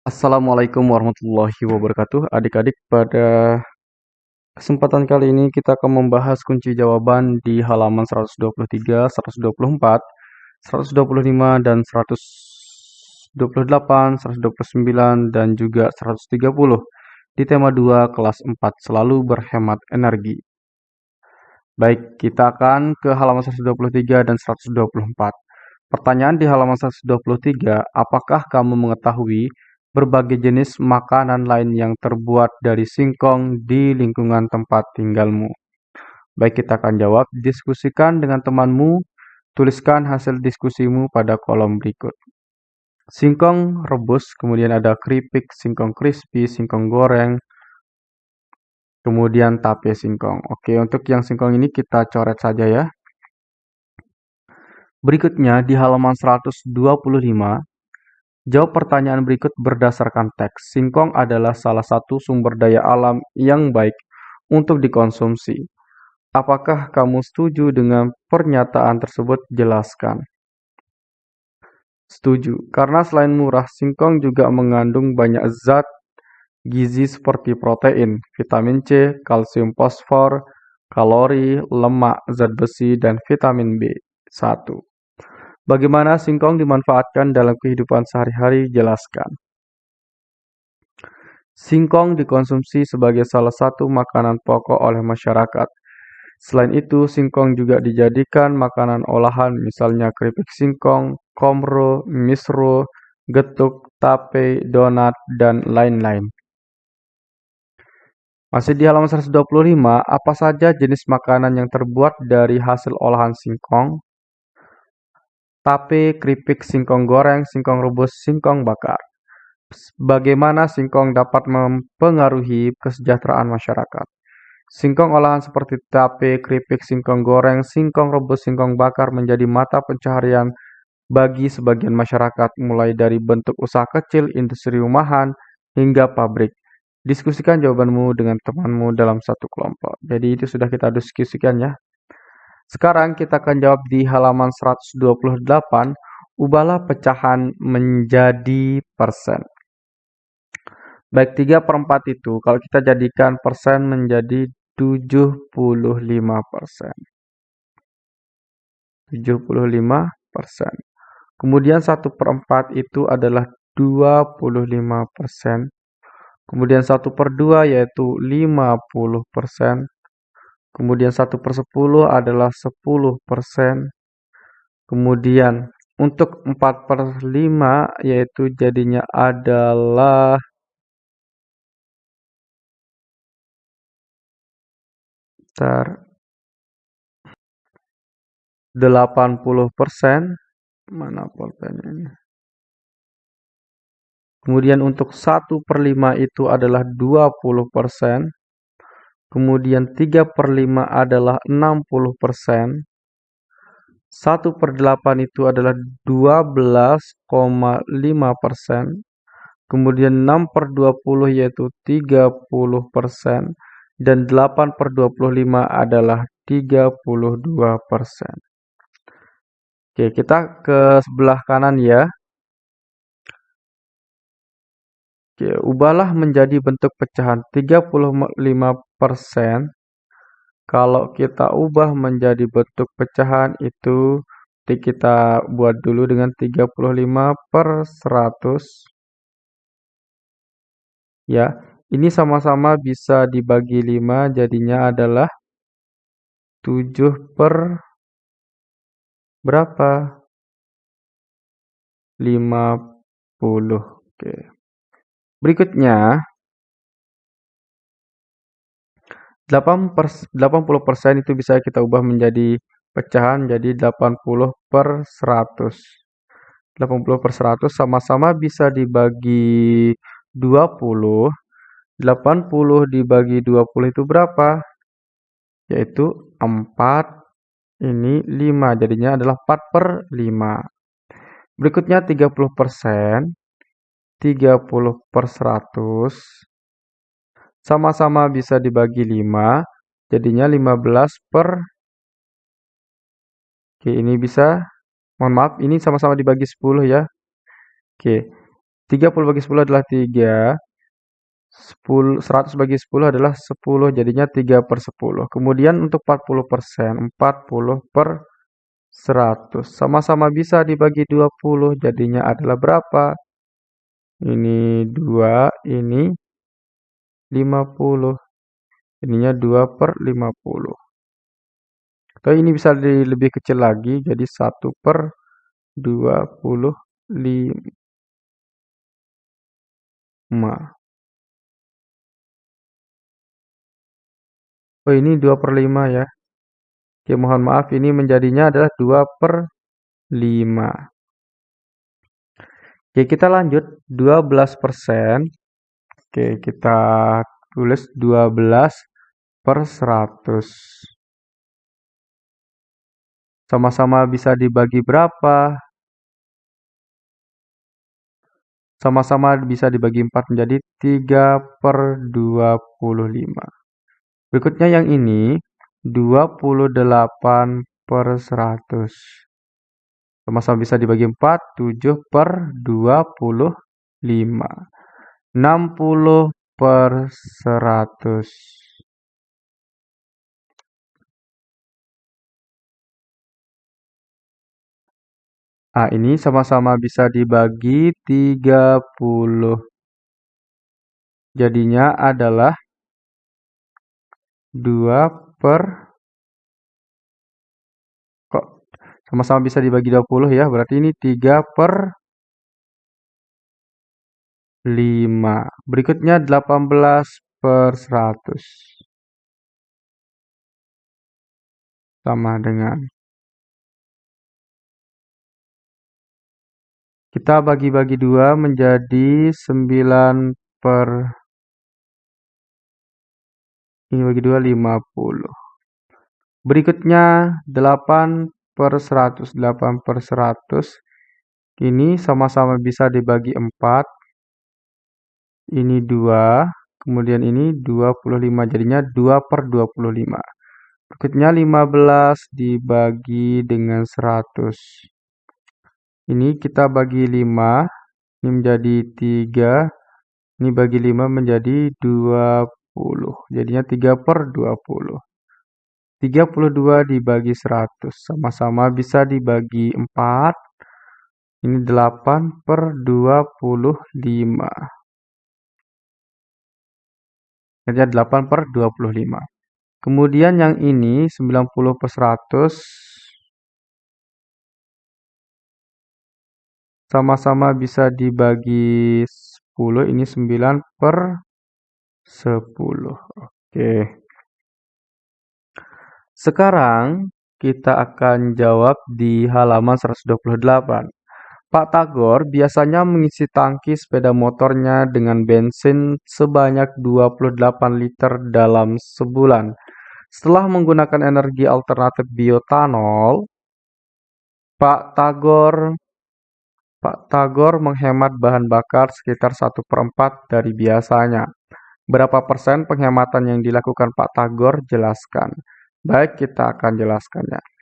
Assalamualaikum warahmatullahi wabarakatuh. Adik-adik, pada kesempatan kali ini kita akan membahas kunci jawaban di halaman 123, 124, 125, dan 128, 129, dan juga 130 di tema 2 kelas 4, selalu berhemat energi. Baik, kita akan ke halaman 123 dan 124. Pertanyaan di halaman 123, apakah kamu mengetahui berbagai jenis makanan lain yang terbuat dari singkong di lingkungan tempat tinggalmu. Baik, kita akan jawab. Diskusikan dengan temanmu. Tuliskan hasil diskusimu pada kolom berikut. Singkong rebus, kemudian ada keripik, singkong crispy, singkong goreng, kemudian tape singkong. Oke, untuk yang singkong ini kita coret saja ya. Berikutnya di halaman 125, Jawab pertanyaan berikut berdasarkan teks. Singkong adalah salah satu sumber daya alam yang baik untuk dikonsumsi. Apakah kamu setuju dengan pernyataan tersebut? Jelaskan. Setuju, karena selain murah, singkong juga mengandung banyak zat gizi seperti protein, vitamin C, kalsium fosfor, kalori, lemak, zat besi, dan vitamin B1. Bagaimana singkong dimanfaatkan dalam kehidupan sehari-hari? Jelaskan. Singkong dikonsumsi sebagai salah satu makanan pokok oleh masyarakat. Selain itu, singkong juga dijadikan makanan olahan, misalnya keripik singkong, komro, misro, getuk, tape, donat, dan lain-lain. Masih di halaman 125, apa saja jenis makanan yang terbuat dari hasil olahan singkong? Tape, keripik, singkong goreng, singkong rebus, singkong bakar. Bagaimana singkong dapat mempengaruhi kesejahteraan masyarakat? Singkong olahan seperti tape, keripik, singkong goreng, singkong rebus, singkong bakar menjadi mata pencaharian bagi sebagian masyarakat mulai dari bentuk usaha kecil, industri rumahan, hingga pabrik. Diskusikan jawabanmu dengan temanmu dalam satu kelompok. Jadi itu sudah kita diskusikan ya. Sekarang kita akan jawab di halaman 128, ubahlah pecahan menjadi persen. Baik, 3 per 4 itu, kalau kita jadikan persen menjadi 75 persen. 75 persen. Kemudian 1 per 4 itu adalah 25 persen. Kemudian 1 per 2 yaitu 50 persen. Kemudian 1 per 10 adalah 10 persen. Kemudian untuk 4 per 5 yaitu jadinya adalah Bentar. 80 persen. Mana pulpennya ini? Kemudian untuk 1 per 5 itu adalah 20 persen. Kemudian 3 per 5 adalah 60 persen. 1 per 8 itu adalah 12,5 persen. Kemudian 6 per 20 yaitu 30 persen. Dan 8 per 25 adalah 32 persen. Oke, kita ke sebelah kanan ya. Oke, ubahlah menjadi bentuk pecahan 35 persen. Kalau kita ubah menjadi bentuk pecahan itu kita buat dulu dengan 35 per 100 ya ini sama-sama bisa dibagi 5 jadinya adalah 7 per berapa? 50 oke. Berikutnya 80% itu bisa kita ubah menjadi pecahan jadi 80 per 100. 80 per 100 sama-sama bisa dibagi 20. 80 dibagi 20 itu berapa? Yaitu 4, ini 5. Jadinya adalah 4 per 5. Berikutnya 30%. 30 per 100 sama-sama bisa dibagi 5, jadinya 15 per Oke, ini bisa mohon maaf, ini sama-sama dibagi 10 ya. Oke. 30 bagi 10 adalah 3. 10, 100 bagi 10 adalah 10, jadinya 3 per 10. Kemudian untuk 40 persen, 40 per 100. Sama-sama bisa dibagi 20, jadinya adalah berapa? Ini 2, ini 50. Ininya 2 per 50. Atau ini bisa lebih kecil lagi, jadi 1 per 25. Oh ini 2 per 5 ya. Oke mohon maaf ini menjadinya adalah 2 per 5. Oke kita lanjut 12 persen. Oke kita tulis 12 per 100. Sama-sama bisa dibagi berapa? Sama-sama bisa dibagi 4 menjadi 3 per 25. Berikutnya yang ini 28 per 100. Sama-sama bisa dibagi 4, 7 per 25. 60 per 100. Nah, ini sama-sama bisa dibagi 30. Jadinya adalah 2 per kok sama-sama bisa dibagi 20 ya berarti ini 3 per 5 berikutnya 18 per 100 sama dengan kita bagi-bagi 2 menjadi 9 per ini bagi 2, 50. Berikutnya 8 per 100. 8 per 100. Ini sama-sama bisa dibagi 4. Ini 2. Kemudian ini 25. Jadinya 2 per 25. Berikutnya 15 dibagi dengan 100. Ini kita bagi 5. Ini menjadi 3. Ini bagi 5 menjadi 20. Jadinya 3 per 20. 32 dibagi 100. Sama-sama bisa dibagi 4. Ini 8 per 25. Jadi 8 per 25. Kemudian yang ini 90 per 100. Sama-sama bisa dibagi 10. Ini 9 per 10. Oke. Sekarang kita akan jawab di halaman 128. Pak Tagor biasanya mengisi tangki sepeda motornya dengan bensin sebanyak 28 liter dalam sebulan. Setelah menggunakan energi alternatif biotanol, Pak Tagor Pak Tagor menghemat bahan bakar sekitar 1 per 4 dari biasanya. Berapa persen penghematan yang dilakukan Pak Tagor? Jelaskan. Baik, kita akan jelaskannya.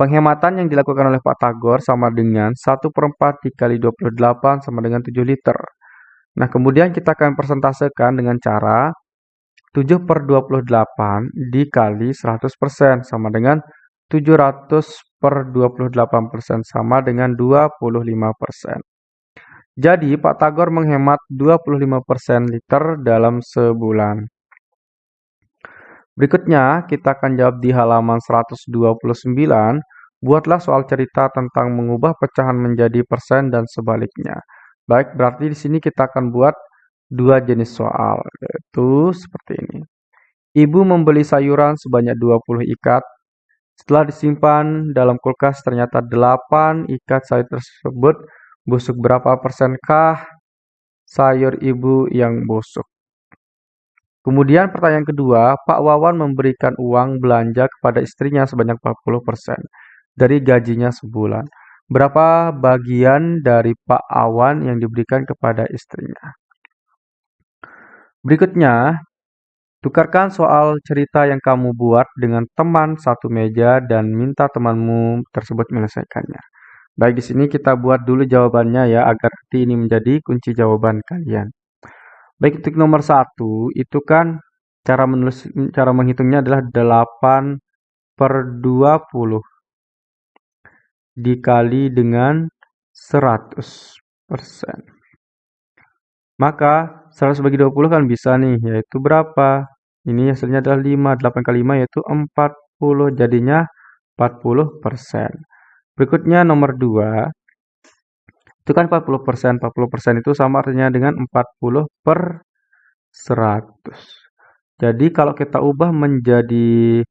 Penghematan yang dilakukan oleh Pak Tagor sama dengan 1 per 4 dikali 28 sama dengan 7 liter. Nah, kemudian kita akan persentasekan dengan cara 7 per 28 dikali 100% sama dengan 700 per 28% sama dengan 25%. Jadi, Pak Tagor menghemat 25% liter dalam sebulan. Berikutnya, kita akan jawab di halaman 129. Buatlah soal cerita tentang mengubah pecahan menjadi persen dan sebaliknya. Baik, berarti di sini kita akan buat dua jenis soal, yaitu seperti ini. Ibu membeli sayuran sebanyak 20 ikat. Setelah disimpan dalam kulkas, ternyata 8 ikat sayur tersebut Busuk berapa persenkah sayur ibu yang busuk? Kemudian pertanyaan kedua, Pak Wawan memberikan uang belanja kepada istrinya sebanyak 40% dari gajinya sebulan. Berapa bagian dari Pak Awan yang diberikan kepada istrinya? Berikutnya, tukarkan soal cerita yang kamu buat dengan teman satu meja dan minta temanmu tersebut menyelesaikannya. Baik, di sini kita buat dulu jawabannya ya, agar ini menjadi kunci jawaban kalian. Baik, untuk nomor satu, itu kan cara menulis, cara menghitungnya adalah 8 per 20 dikali dengan 100 persen. Maka 100 bagi 20 kan bisa nih, yaitu berapa? Ini hasilnya adalah 5, 8 kali 5 yaitu 40, jadinya 40 persen. Berikutnya nomor 2, itu kan 40 persen, 40 persen itu sama artinya dengan 40 per 100. Jadi kalau kita ubah menjadi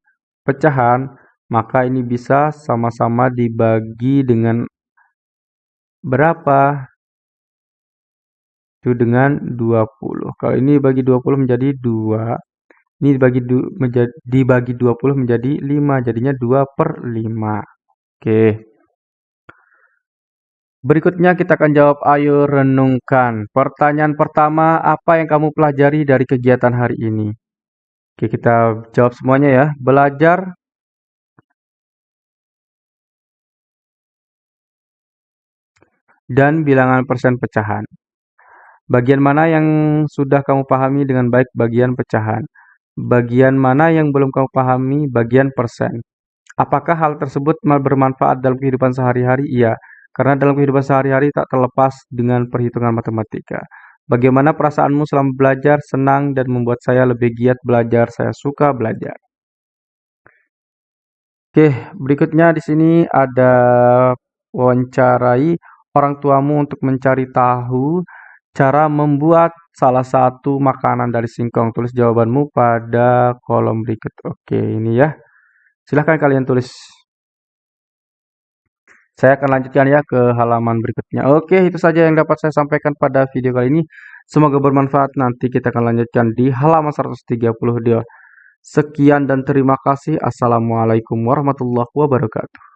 pecahan, maka ini bisa sama-sama dibagi dengan berapa? Itu dengan 20. Kalau ini bagi 20 menjadi 2. Ini dibagi, du, menjadi, dibagi 20 menjadi 5. Jadinya 2 per 5. Oke. Berikutnya kita akan jawab ayo renungkan. Pertanyaan pertama, apa yang kamu pelajari dari kegiatan hari ini? Oke, kita jawab semuanya ya. Belajar dan bilangan persen pecahan. Bagian mana yang sudah kamu pahami dengan baik bagian pecahan? Bagian mana yang belum kamu pahami bagian persen? Apakah hal tersebut bermanfaat dalam kehidupan sehari-hari? Iya, karena dalam kehidupan sehari-hari tak terlepas dengan perhitungan matematika. Bagaimana perasaanmu selama belajar? Senang dan membuat saya lebih giat belajar. Saya suka belajar. Oke, berikutnya di sini ada wawancarai orang tuamu untuk mencari tahu Cara membuat salah satu makanan dari singkong. Tulis jawabanmu pada kolom berikut. Oke, ini ya. Silahkan kalian tulis. Saya akan lanjutkan ya ke halaman berikutnya. Oke, itu saja yang dapat saya sampaikan pada video kali ini. Semoga bermanfaat. Nanti kita akan lanjutkan di halaman 130 dia. Sekian dan terima kasih. Assalamualaikum warahmatullahi wabarakatuh.